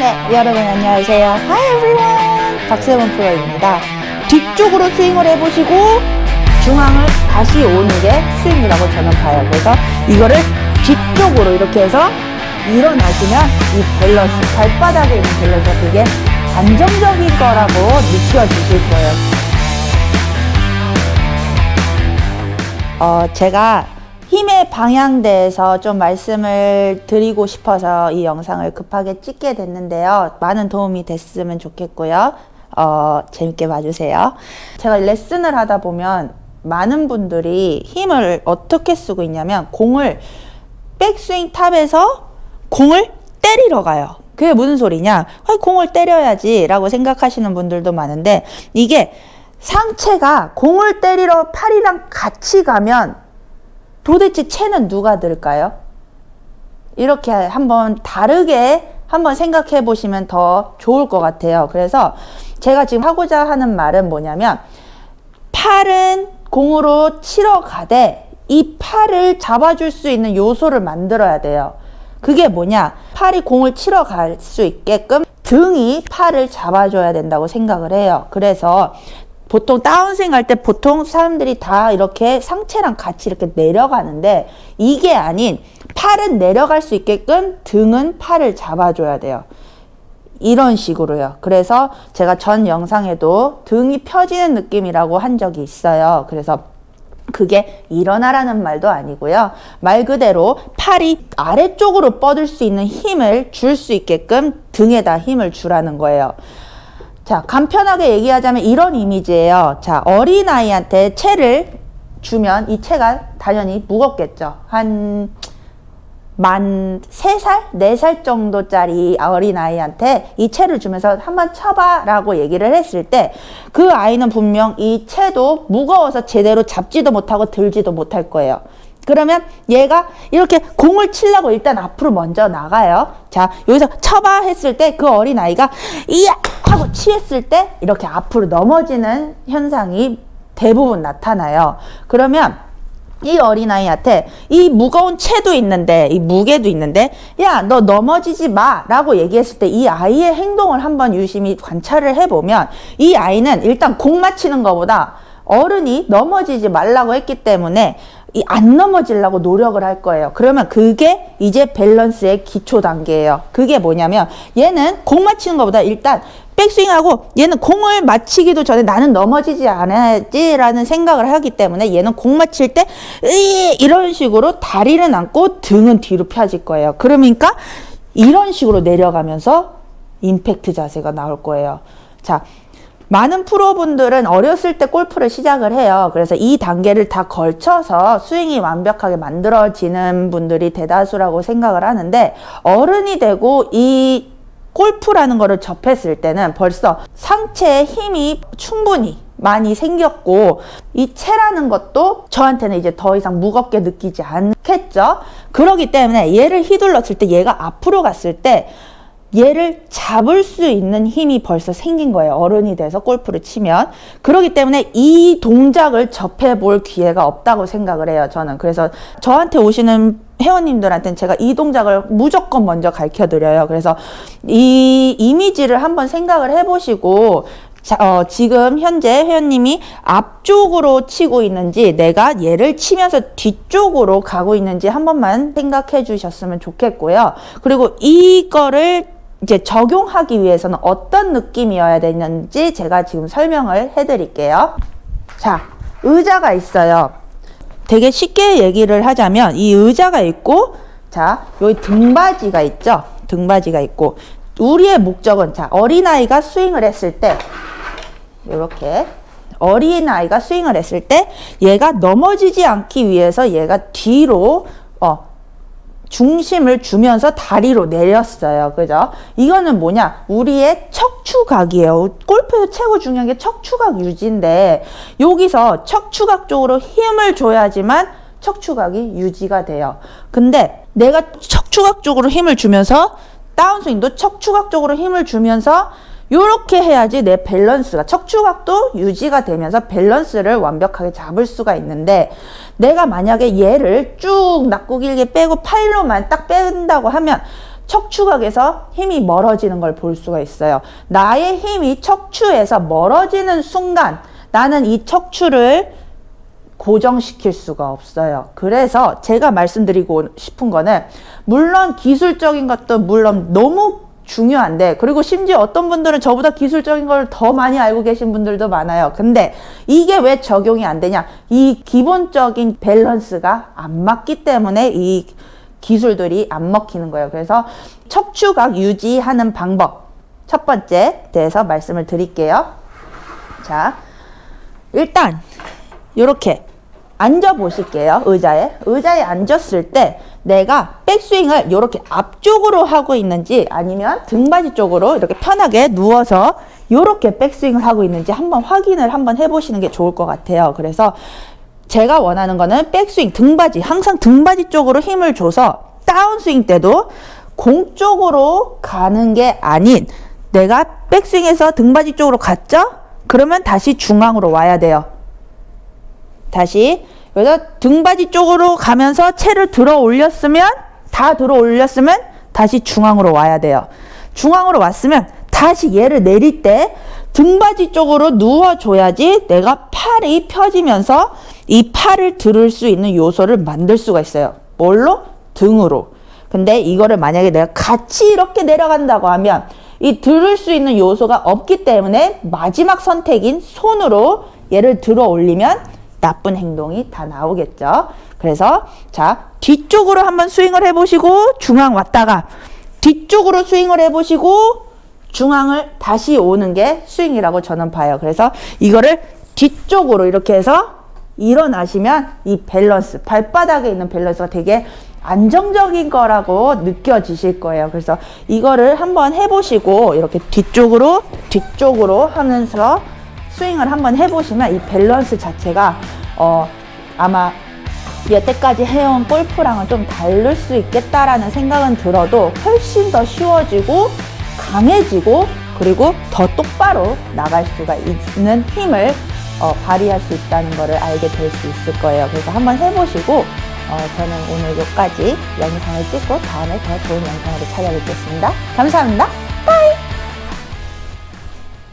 네, 여러분 안녕하세요. Hi everyone. 박세원 프로입니다. 뒤쪽으로 스윙을 해보시고 중앙을 다시 오는 게 스윙이라고 저는 봐요. 그래서 이거를 뒤쪽으로 이렇게 해서 일어나시면 이 밸런스, 발바닥에 있는 밸런스 그게 안정적인 거라고 느껴지실 거예요. 어, 제가 힘의 방향에 대해서 좀 말씀을 드리고 싶어서 이 영상을 급하게 찍게 됐는데요. 많은 도움이 됐으면 좋겠고요. 어, 재밌게 봐주세요. 제가 레슨을 하다 보면 많은 분들이 힘을 어떻게 쓰고 있냐면 공을 백스윙 탑에서 공을 때리러 가요. 그게 무슨 소리냐? 아, 공을 때려야지 라고 생각하시는 분들도 많은데 이게 상체가 공을 때리러 팔이랑 같이 가면 도대체 채는 누가 들까요? 이렇게 한번 다르게 한번 생각해 보시면 더 좋을 것 같아요. 그래서 제가 지금 하고자 하는 말은 뭐냐면 팔은 공으로 치러 가되 이 팔을 잡아줄 수 있는 요소를 만들어야 돼요. 그게 뭐냐? 팔이 공을 치러 갈 수 있게끔 등이 팔을 잡아줘야 된다고 생각을 해요. 그래서 보통 다운스윙 할 때 보통 사람들이 다 이렇게 상체랑 같이 이렇게 내려가는데 이게 아닌 팔은 내려갈 수 있게끔 등은 팔을 잡아줘야 돼요. 이런 식으로요. 그래서 제가 전 영상에도 등이 펴지는 느낌이라고 한 적이 있어요. 그래서 그게 일어나라는 말도 아니고요. 말 그대로 팔이 아래쪽으로 뻗을 수 있는 힘을 줄 수 있게끔 등에다 힘을 주라는 거예요. 자, 간편하게 얘기하자면 이런 이미지예요. 자, 어린아이한테 채를 주면 이 채가 당연히 무겁겠죠. 한만 세살네 살 정도짜리 어린아이한테 이 채를 주면서 한번 쳐봐 라고 얘기를 했을 때 그 아이는 분명 이 채도 무거워서 제대로 잡지도 못하고 들지도 못할 거예요. 그러면 얘가 이렇게 공을 치려고 일단 앞으로 먼저 나가요. 자, 여기서 쳐봐 했을 때 그 어린아이가 이야 하고 치했을 때 이렇게 앞으로 넘어지는 현상이 대부분 나타나요. 그러면 이 어린아이한테 이 무거운 채도 있는데 이 무게도 있는데 야 너 넘어지지 마 라고 얘기했을 때 이 아이의 행동을 한번 유심히 관찰을 해보면 이 아이는 일단 공 맞히는 것보다 어른이 넘어지지 말라고 했기 때문에 이 안 넘어지려고 노력을 할 거예요. 그러면 그게 이제 밸런스의 기초 단계예요. 그게 뭐냐면 얘는 공 맞히는 것보다 일단 백스윙하고 얘는 공을 맞히기도 전에 나는 넘어지지 않아야지라는 생각을 하기 때문에 얘는 공 맞힐 때 이런 식으로 다리를 안고 등은 뒤로 펴질 거예요. 그러니까 이런 식으로 내려가면서 임팩트 자세가 나올 거예요. 자, 많은 프로분들은 어렸을 때 골프를 시작을 해요. 그래서 이 단계를 다 걸쳐서 스윙이 완벽하게 만들어지는 분들이 대다수라고 생각을 하는데 어른이 되고 이 골프라는 거를 접했을 때는 벌써 상체에 힘이 충분히 많이 생겼고 이 채라는 것도 저한테는 이제 더 이상 무겁게 느끼지 않겠죠. 그러기 때문에 얘를 휘둘렀을 때 얘가 앞으로 갔을 때 얘를 잡을 수 있는 힘이 벌써 생긴 거예요. 어른이 돼서 골프를 치면. 그렇기 때문에 이 동작을 접해볼 기회가 없다고 생각을 해요. 저는. 그래서 저한테 오시는 회원님들한테는 제가 이 동작을 무조건 먼저 가르쳐 드려요. 그래서 이 이미지를 한번 생각을 해보시고 자, 어, 지금 현재 회원님이 앞쪽으로 치고 있는지 내가 얘를 치면서 뒤쪽으로 가고 있는지 한 번만 생각해 주셨으면 좋겠고요. 그리고 이거를 이제 적용하기 위해서는 어떤 느낌이어야 되는지 제가 지금 설명을 해드릴게요. 자, 의자가 있어요. 되게 쉽게 얘기를 하자면 이 의자가 있고 자, 여기 등받이가 있죠. 등받이가 있고 우리의 목적은 자, 어린아이가 스윙을 했을 때 이렇게 어린아이가 스윙을 했을 때 얘가 넘어지지 않기 위해서 얘가 뒤로 어, 중심을 주면서 다리로 내렸어요. 그죠? 이거는 뭐냐? 우리의 척추각이에요. 골프에서 최고 중요한 게 척추각 유지인데 여기서 척추각 쪽으로 힘을 줘야지만 척추각이 유지가 돼요. 근데 내가 척추각 쪽으로 힘을 주면서 다운스윙도 척추각 쪽으로 힘을 주면서 이렇게 해야지 내 밸런스가 척추각도 유지가 되면서 밸런스를 완벽하게 잡을 수가 있는데 내가 만약에 얘를 쭉 낮고 길게 빼고 팔로만 딱 뺀다고 하면 척추각에서 힘이 멀어지는 걸 볼 수가 있어요. 나의 힘이 척추에서 멀어지는 순간 나는 이 척추를 고정시킬 수가 없어요. 그래서 제가 말씀드리고 싶은 거는 물론 기술적인 것도 물론 너무 중요한데 그리고 심지어 어떤 분들은 저보다 기술적인 걸 더 많이 알고 계신 분들도 많아요. 근데 이게 왜 적용이 안 되냐? 이 기본적인 밸런스가 안 맞기 때문에 이 기술들이 안 먹히는 거예요. 그래서 척추각 유지하는 방법 첫 번째 대해서 말씀을 드릴게요. 자, 일단 이렇게 앉아 보실게요. 의자에. 의자에 앉았을 때 내가 백스윙을 이렇게 앞쪽으로 하고 있는지 아니면 등받이 쪽으로 이렇게 편하게 누워서 이렇게 백스윙을 하고 있는지 한번 확인을 한번 해보시는 게 좋을 것 같아요. 그래서 제가 원하는 거는 백스윙 등받이 항상 등받이 쪽으로 힘을 줘서 다운스윙 때도 공 쪽으로 가는 게 아닌 내가 백스윙에서 등받이 쪽으로 갔죠? 그러면 다시 중앙으로 와야 돼요. 다시 여기서 등받이 쪽으로 가면서 채를 들어 올렸으면 다 들어 올렸으면 다시 중앙으로 와야 돼요. 중앙으로 왔으면 다시 얘를 내릴 때 등받이 쪽으로 누워줘야지 내가 팔이 펴지면서 이 팔을 들을 수 있는 요소를 만들 수가 있어요. 뭘로? 등으로. 근데 이거를 만약에 내가 같이 이렇게 내려간다고 하면 이 들을 수 있는 요소가 없기 때문에 마지막 선택인 손으로 얘를 들어 올리면 나쁜 행동이 다 나오겠죠. 그래서 자 뒤쪽으로 한번 스윙을 해보시고 중앙 왔다가 뒤쪽으로 스윙을 해보시고 중앙을 다시 오는 게 스윙이라고 저는 봐요. 그래서 이거를 뒤쪽으로 이렇게 해서 일어나시면 이 밸런스 발바닥에 있는 밸런스가 되게 안정적인 거라고 느껴지실 거예요. 그래서 이거를 한번 해보시고 이렇게 뒤쪽으로 뒤쪽으로 하면서 스윙을 한번 해보시면 이 밸런스 자체가 어 아마 여태까지 해온 골프랑은 좀 다를 수 있겠다라는 생각은 들어도 훨씬 더 쉬워지고 강해지고 그리고 더 똑바로 나갈 수가 있는 힘을 어, 발휘할 수 있다는 것을 알게 될 수 있을 거예요. 그래서 한번 해보시고 어, 저는 오늘 여기까지 영상을 찍고 다음에 더 좋은 영상으로 찾아뵙겠습니다. 감사합니다. 빠이!